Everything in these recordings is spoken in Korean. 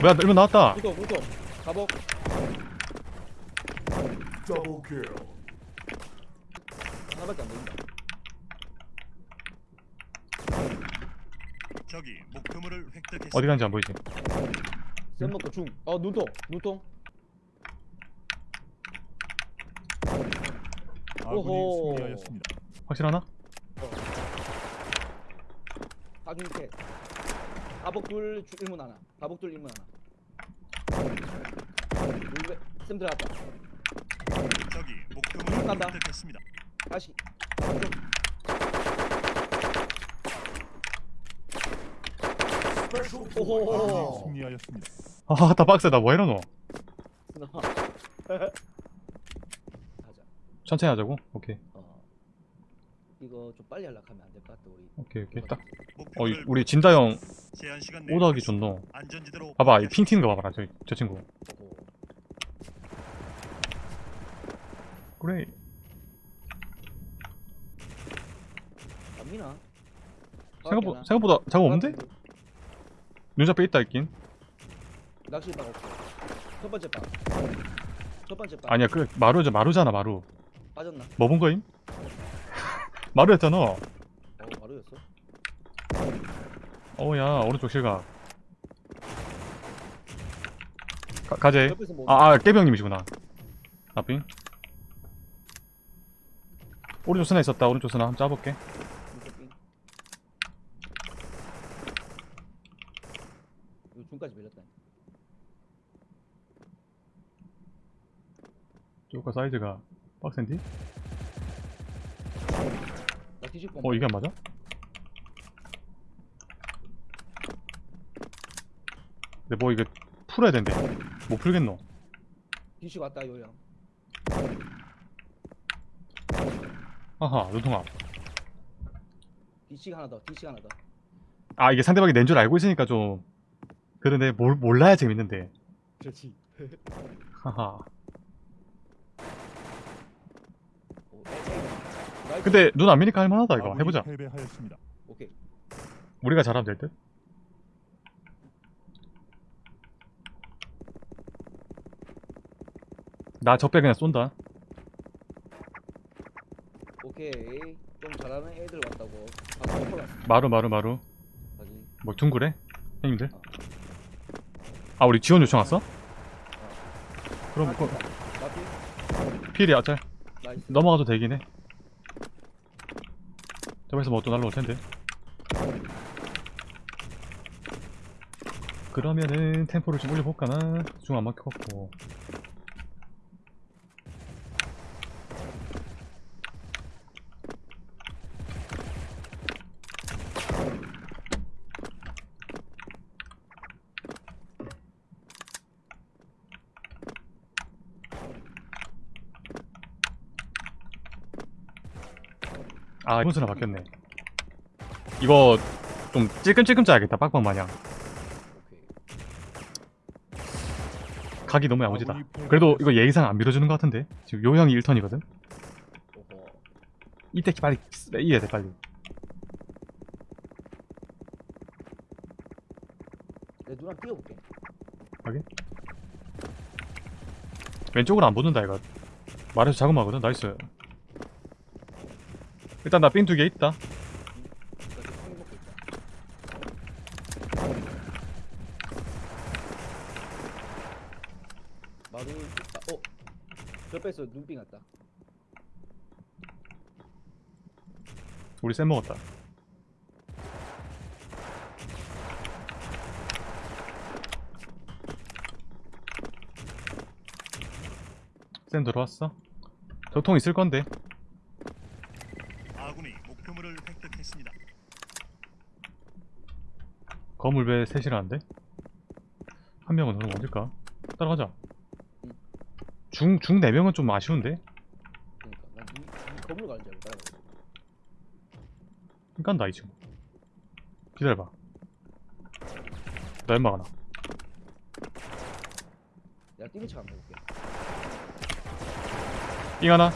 뭐야 일본 나왔다 무도 무도 가복. 하나밖에 안 보인다 적이 목표물을 획득했습니다. 어디 간지 안 보이지 쌤 먹고 중어 눈통 눈통 아군이 오호. 승리하였습니다. 확실하나? 가중캐 가복 둘 주- 일문 하나. 가복 둘 일문 하나. 물배 쌤 들어갔다. 적이 목표물을 간다. 획득했습니다. 다시. 오호. 승리하였습니다. 아다 빡세다. 뭐 이러노? 가자. 천천히 하자고? 오케이. 어 이거 좀 빨리 하려면 안 될 것 같다 우리 오케이 오케이. 딱. 어, 목표물을 우리 진다 형 제한 시간 내에 오더하기 좋노? 안전지대로 봐봐 이핑 튀는 거 봐봐라 저, 저 친구. 그래. 갑니나? 생각보, 생각보다 작업 없는데? 눈잡에 있다 있긴. 낚시 방 없어 첫 번째 방 첫 번째 방 아니야 그 마루죠 마루잖아 마루. 빠졌나? 뭐 본 거임? 마루였잖아 어 마루였어? 어우야 오른쪽 실각. 가, 가재. 뭐 아, 아 깨병님이시구나. 나삥 오른쪽 스나 있었다. 오른쪽 스나 한번 짜볼게. 중까지 밀렸다. 쪼가 사이즈가 빡센디? 나 뒤집고 어 이게 안 맞아? 근데 뭐 이거 풀어야 된대. 못 풀겠노? 뒤집고 왔다 요양 아하 눈통아. 뒤치기 하나 더 뒤치기 하나 더. 아 이게 상대방이 낸 줄 알고 있으니까 좀 그런데 몰, 몰라야 재밌는데. 그렇지. 하하 오, nice. 근데 눈 아메리카 할만하다 이거. 해보자. 패배하였습니다. 오케이. 우리가 잘하면 될 듯? 나 적배 그냥 쏜다. 오케이. 좀 잘하는 애들 왔다고. 방금 콜라 마루 마루. 마루 뭐 둥그래? 형님들? 아. 우리 지원 요청 왔어? 그럼 그 나비? 필이 어쩔. 나이스. 넘어가도 되긴 해 저기서 뭐 또 날라올 텐데. 그러면은 템포를 좀 올려볼까나? 중안 막혀갖고 아 이번 수나 바뀌었네. 이거 좀 찔끔찔끔 짜야겠다 빡빡 마냥. 각이 너무 야무지다. 그래도 이거 예의상 안 밀어주는 것 같은데? 지금 요 형이 1턴이거든? 오호 이때 빨리 이해야 돼 빨리. 내 누나 뛰어볼게. 왼쪽으로 안 붙는다 이거. 말해서 자금하거든? 나이스 일단 나삥 두 개 있다. 마루 있다. 어? 옆에서 눈빙 왔다. 우리 쌤 먹었다. 쌤 들어왔어? 저통 있을 건데 아군이 목표물을 획득했습니다. 거물배 셋이라는데? 한 명은 그럼 어딜까? 따라가자 응. 중, 중 4명은 좀 아쉬운데? 그러니까 난 이, 이 건물 가는 줄 알고 따라가 깐다 이 친구 기다려봐 나 연막 하나 내가 척 한번 해볼게 삥 하나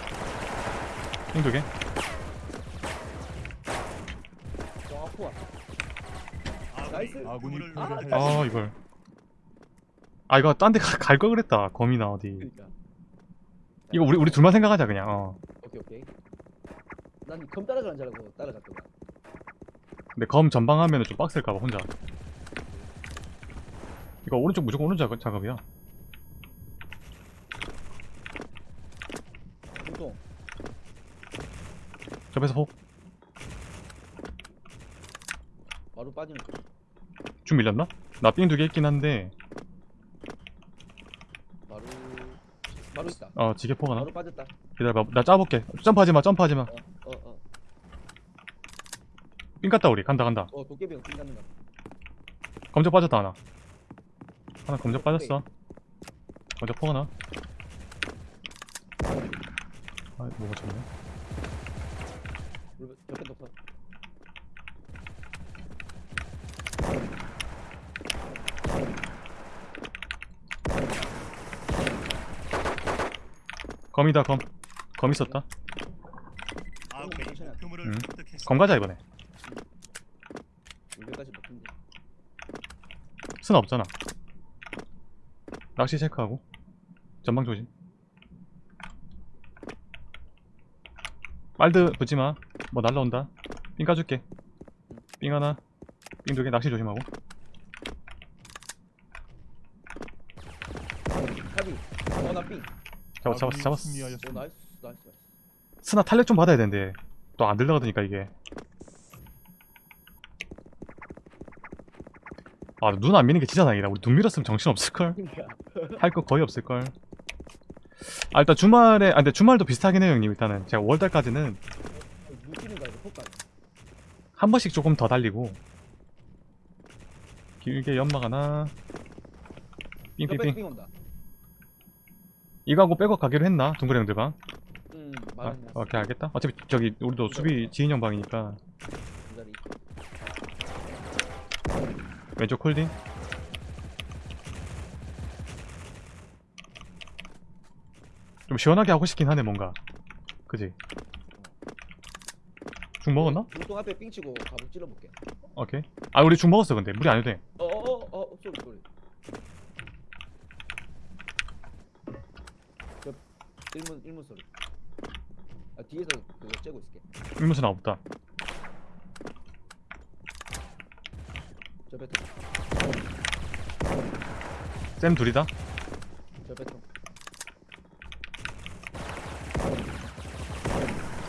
삥 두개 저 아군이 nice. 아군이 아. 아 이걸 아 이거 딴 데 갈 걸 그랬다 검이나 어디 그러니까. 이거 우리 우리 둘만 생각하자 그냥 어 오케이 오케이. 난검 따라가는 줄 알고 따라갔더만. 근데 검 전방하면은 좀 빡셀까봐 혼자 이거 오른쪽 무조건 오른쪽 작업- 작업이야 보통 접에서 폭 바로 빠지는 거. 좀 밀렸나? 나 삥 두 개 있긴 한데 바로 바로 있다. 어 지게 폭 하나 바로 빠졌다. 기다려봐 나 짜볼게 점프하지마 점프하지마 어어 어. 삥 갔다 우리 간다 간다 어 도깨비가 뛴 가는 거. 검적 빠졌다 하나 하나 검적 빠졌어 검적 폭 하나 아 뭐가 좋네 옆에 독서. 검이다 검. 검 있었다. 목표물을 음. 획득했습니다. 검 가자 이번에. 여기까지 먹힌데. 스나 없잖아. 낚시 체크하고. 전방 조심. 빨드 붙지마. 뭐 날라온다. 삥 까줄게. 삥 하나. 삥 두 개. 낚시 조심하고 카비. 어나 삥. 잡았 잡았어 아군이 잡았어 오. 나이스 나이스 나이스. 스나 탄력 좀 받아야 되는데 또 안 들려가더니까 이게 아 눈 안 미는 게 진짜 다행이다 우리 눈 밀었으면 정신 없을걸 그러니까. 할거 거의 없을걸 아 일단 주말에 아 근데 주말도 비슷하긴 해요 형님 일단은 제가 5월달까지는 묻히는 거 아니고 폭발. 한 번씩 조금 더 달리고 길게 연막 하나 온다. 이거 하고 백업 가기로 했나? 둥그레 형들 방음 아, 말은 아, 오케이 알겠다. 어차피 저기 우리도 수비 지인 형 방이니까. 그 자리. 왼쪽 콜딩. 좀 시원하게 하고 싶긴 하네 뭔가. 그지? 죽 먹었나? 중동 앞에 삥 치고 가복 찔러볼게. 오케이. 아 우리 죽 먹었어 근데. 무리 안 해도 돼. 어어어 어, 쏘리 쏘리. 일문 일문 소리. 아 뒤에서 그거 째고 있을게. 일무스나 없다 저 배통 쌤 둘이다 저 배통.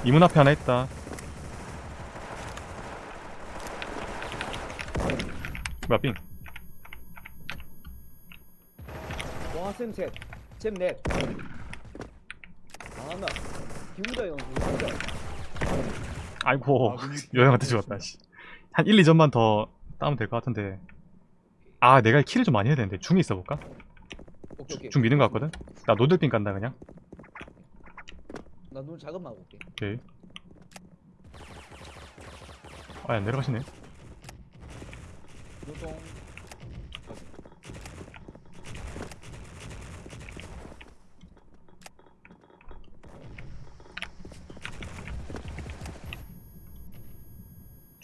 이 문 앞에 하나 있다 뭐야 삥 와쌤 셋. 쌤 넷. 아나 기훈다 형. 아이고 아군이 여행한테 죽었다 씨. 한 1, 2점만 더 따면 될 것 같은데 아 내가 킬을 좀 많이 해야 되는데 중에 있어볼까? 오케이 오케이. 중 미는 거 같거든? 나 노들빙 간다 그냥 나 눈 작업만 하고 올게. 오케이 아야 내려가시네 눈동.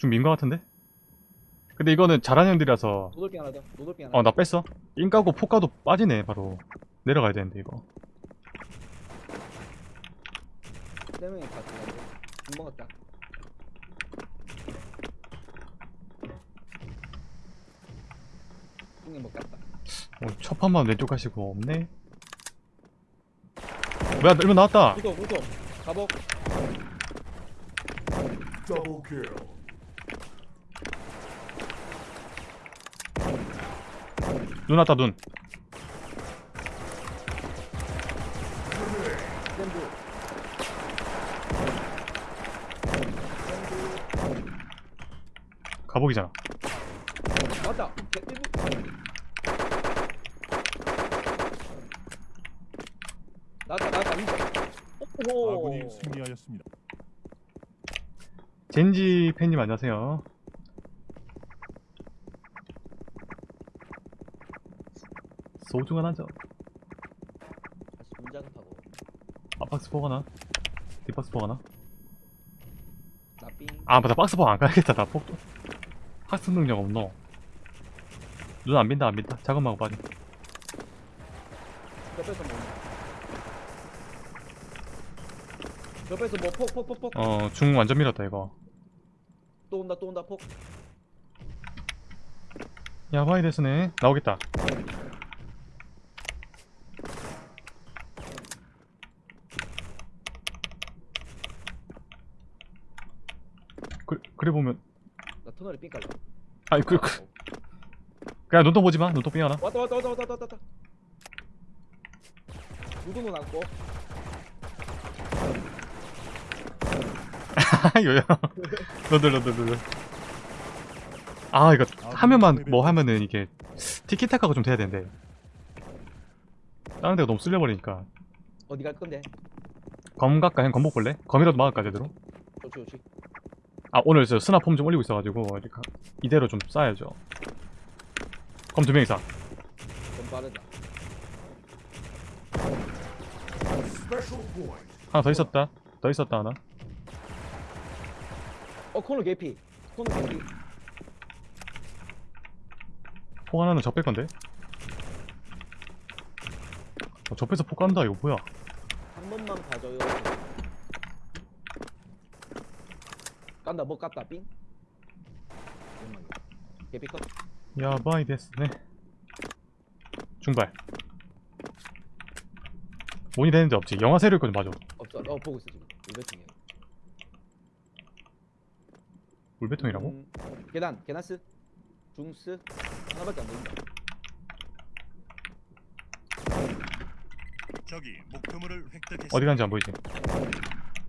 민거 같은데? 근데 이거는 잘하는 형들이라서 노돌빙 하나 더. 노돌빙 하나. 어 나 뺐어 인 까고 폭 까도 빠지네 바로 내려가야 되는데 이거 세 명이 다 들어가고. 중 먹었다. 못 갔다. 어, 첫 판만 왼쪽 가시고 없네 뭐야 일본 나왔다 구독 구독. 가복. 눈 왔다 눈. 가복이잖아 맞다. 아군이 승리하였습니다. 젠지 팬님 안녕하세요 소중한 한점 다시 문 작업하고. 아박스 포 하나? 뒷박스 포 하나? 나삥. 아 맞다. 박스 포안 가야겠다. 나 폭도. 학습 능력 없노? 눈안 민다 안 민다. 작업하고 빠져 옆에서 뭐. 옆에서 뭐 폭 폭 폭폭. 어중 완전 밀었다 이거. 또 온다 또 온다 폭. 야바이 데스네. 나오겠다 그, 그래 보면. 나 터널에 삥 깔려. 아이 그, 그. 그냥 눈도 보지마. 눈도 삐하나. 왔다 왔다 왔다 왔다 왔다 왔다. 누구는 안고. 요야 너들 너들 너들. 아 이거 하면만 뭐 하면은 이게 티키타카가 좀 돼야 되는데. 다른 데가 너무 쓸려버리니까. 어디 갈 건데? 검 갈까? 형 검복 볼래? 검이라도 막을까 제대로? 좋지 좋지 아 오늘 저 스나 폼 좀 올리고 있어가지고 이대로 좀 쌓아야죠. 검 두 명 이상. 하나 더 있었다. 더 있었다 하나. 어 코너 개피. 코너 개피. 폭 하나는 적뺄 건데? 어, 적배서 폭 간다 이거 뭐야? 한 번만 봐줘요 깐다 뭐 깠다 삥. 개피 컷 야바이 데스네 중발 mon이 되는데 없지 영화 세력 거좀 봐줘 없어 어 보고 있어 지금 울베 중에 울베통이라고? 음, 계단 계단스 중스 하나밖에 안 보인다 적이 목표물을 획득했습니다. 어디 간지 안 보이지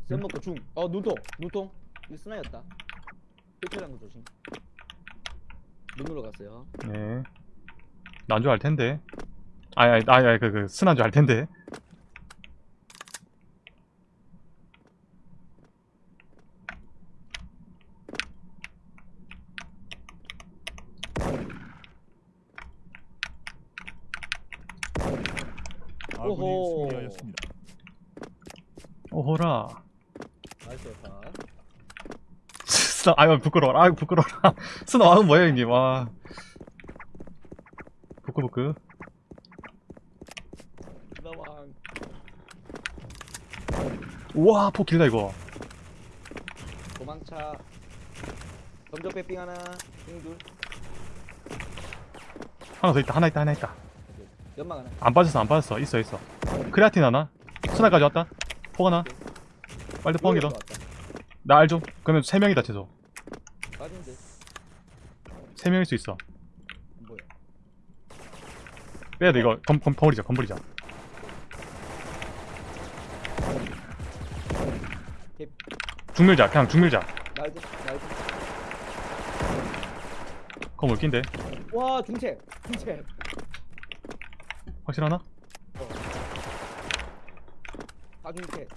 쌤 먹고 중어 눈통 눈통 이거 스나였다 필터란 거 조심 눈으로 갔어요 네. 난 줄 알 텐데. 아니, 아니, 아니, 아니 그, 그, 순한 줄알 텐데. 아군이 오호. 승리하였습니다. 오호라. nice 다 스나, 아유, 부끄러워라. 아유, 부끄러워라. 스나 왕은 뭐야, 형님. 와. 부끄부끄. 나왕 우와, 폭 길다, 이거. 도망차 점적 빼삥 하나 삥둘 하나 더 있다, 하나 있다, 하나 있다. 연막 하나 안 빠졌어, 안 빠졌어. 있어, 있어. 크레아틴 하나? 스나까지 왔다? 폭 하나? 빨리 포항이 더. 나 알죠? 그러면 세 명이다, 최소. 빠진데 세 명일 수 있어. 안 보여 빼야 돼, 이거. 검, 검, 버리자, 검 버리자. 개 중밀자, 그냥 중밀자. 검 올낀데. 와 중체 중체 확실하나? 다 중체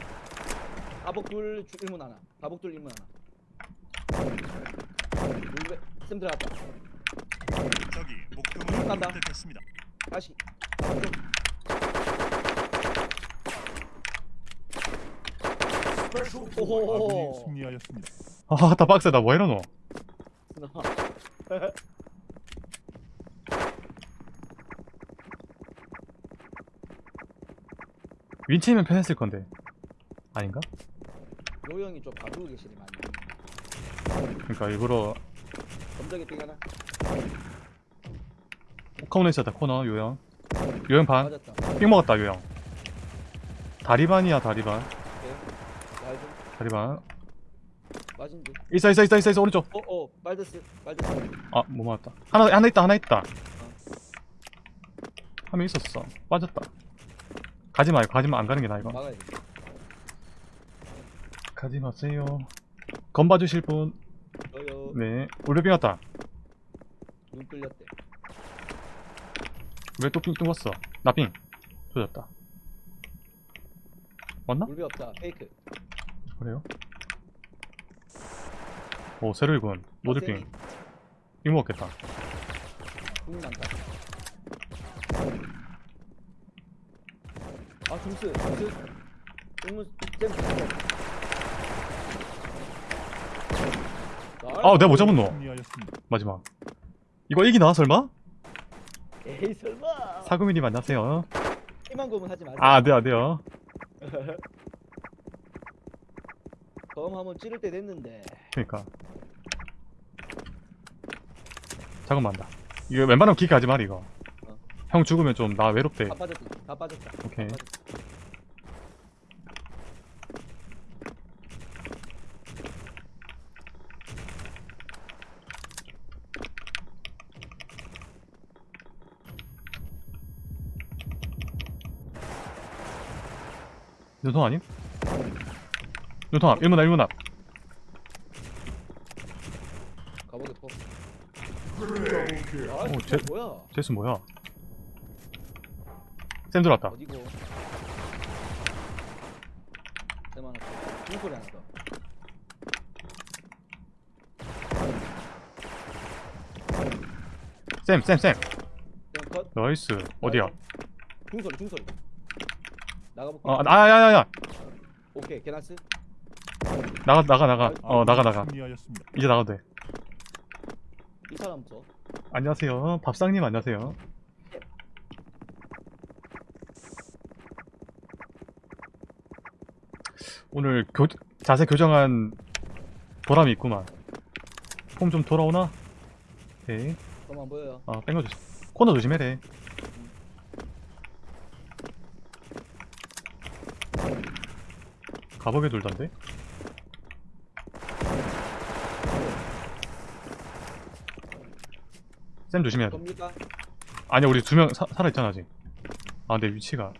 가복둘 주- 일문 하나 가복둘 일문 하나 울베 쌤 들어갔다 적이 목표물을 간다. 획득했습니다. 다시 아군이 오호 승리하였습니다. 아, 다 빡세다. 뭐 이러노? 윈치면 편했을 건데. 아닌가? 요형이 좀 봐주고 계시네 많이 그러니까 일부러 삥 하나 코너 있었다. 코너 요형. 요형 반. 맞았다 삥 먹었다. 요형. 다리반이야 다리반. 다리반. 맞은데 있어 있어 있어 있어 있어 오른쪽. 어어 말드스 말드스 아못 맞았다. 하나 하나 있다 하나 있다. 한명 있었어. 빠졌다. 가지 마요. 가지마 안 가는 게 나아 이거. 막아야 돼 가지 마세요. 검 봐주실 분. 저요 네. 울베빙 왔다. 눈 뚫렸대 왜 또삥 뚫었어? 나 삥. 조졌다. 맞나? 물배 없다 페이크 그래요? 오 세로이군. 노즈빙. 쌤이 삥 먹었겠다. 눈 많다 아 중스 중스 일문 쌤 아 내가 못 잡은 너. 마지막. 이거 이기나 설마? 에이 설마 사구미님 안녕하세요. 희망 고문 하지 마세요. 아, 안 돼요, 안 돼요. 검 한번 찌를 때 됐는데. 그니까. 잠깐만, 다 이거 웬만하면 기계 하지 마, 이거. 어. 형 죽으면 좀 나 외롭대. 다 빠졌다. 다 빠졌다. 다 오케이. 빠졌다. 눈통 아님? 눈통 앞, 1문 앞, 1문 앞. 가보게 포. 아, 오, 제- 뭐야? 제스 뭐야? 쌤 들어왔다. 어디고? 쌤 하나 더. 중소리 하나 더. 쌤, 쌤, 쌤. 쌤 컷. 나이스. 어디야? 중소리 중소리. 나가볼게. 어, 아, 야, 야, 야. 오케이 개나스. 나가, 나가, 나가. 어, 나가, 나가. 이제 나가도 돼. 이 사람 저. 안녕하세요. 밥상님 안녕하세요. 오늘 교, 자세 교정한 보람이 있구만. 폼 좀 돌아오나? 오케이. 검안 보여요. 아, 뺑거 조심. 코너 조심해래. 가보게 돌던데? 쌤 조심해야 돼. 아니야, 우리 두 명 살아있잖아, 아직. 아, 근데 위치가.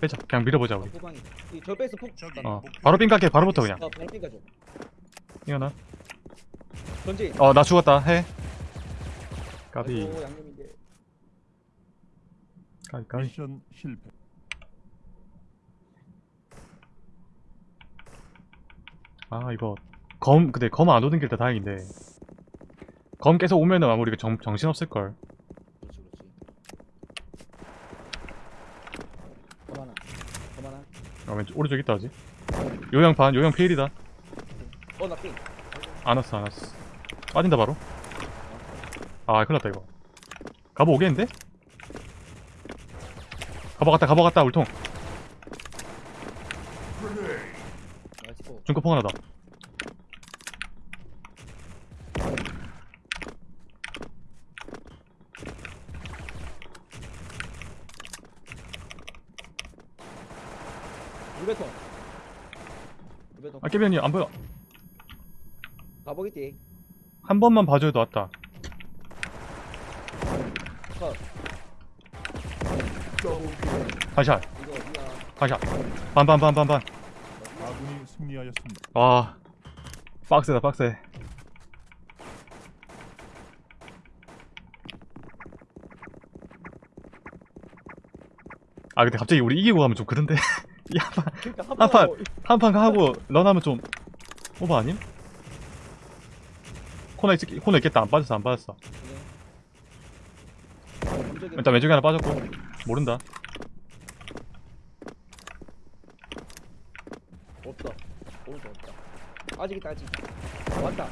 빼자. 그냥 밀어보자, 우리. 후방이. 이저 베이스 폭. 저기 어, 목표 바로 삥 깎게, 바로부터 그냥. 어, 바로 삐가죠. 이거나. 전진. 어, 나 죽었다, 해. 까비, 아이고, 양념인데. 까비, 까비. 미션 실패. 아, 이거. 검, 근데 검 안 오는 게 일단 다행인데. 검 계속 오면은 아마 우리가 정, 정신없을걸. 그렇지 그렇지. 검 하나. 검 하나. 아, 왼쪽, 오른쪽 있다, 아직. 요양 반, 요양 피일이다. 어나 삥. 안 왔어, 안 왔어. 빠진다, 바로. 아, 큰일 났다, 이거. 가보 오겠는데? 가보 갔다, 가보 갔다, 울통. 나이스 포. 중급폭 하나다. 아, 깨변이 안 보여. 가보겠지. 한 번만 봐줘도 왔다. 컷. 반샷, 이거 어디야? 반샷. 반, 반, 반, 반, 반. 승리하였습니다. 와. 빡세다, 빡세. 아, 근데 갑자기 우리 이기고 가면 좀 그런데? 이한 판, 그러니까 한 판, 한판 하고 런하면 좀 오버 아님? 코너 있, 코너 있겠다. 안 빠졌어, 안 빠졌어. 일단 왼쪽에 하나 빠졌고. 모른다. 오른쪽 없다. 아직 있다 아직. 왔다.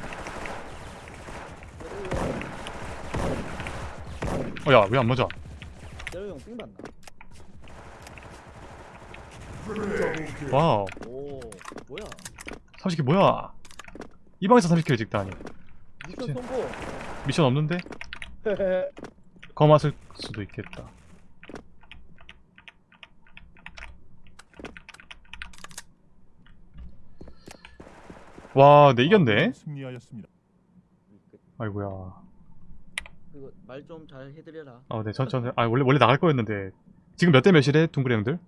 어, 야, 왜 안 맞아? 제로 형 삥 봤나? wow. 오 뭐야? 30kill 뭐야? 이 방에서 30kill 찍다니. 미션. 성공. 미션 없는데? 검았을 수도 있겠다. 와, 내 이겼네? 아군이 승리하였습니다. 아이고야. 그거 말좀 잘 해드려라. 아, 네, 전, 전, 아, 원래, 원래 나갈 거였는데. 지금 몇 대 몇이래, 둥그레 형들?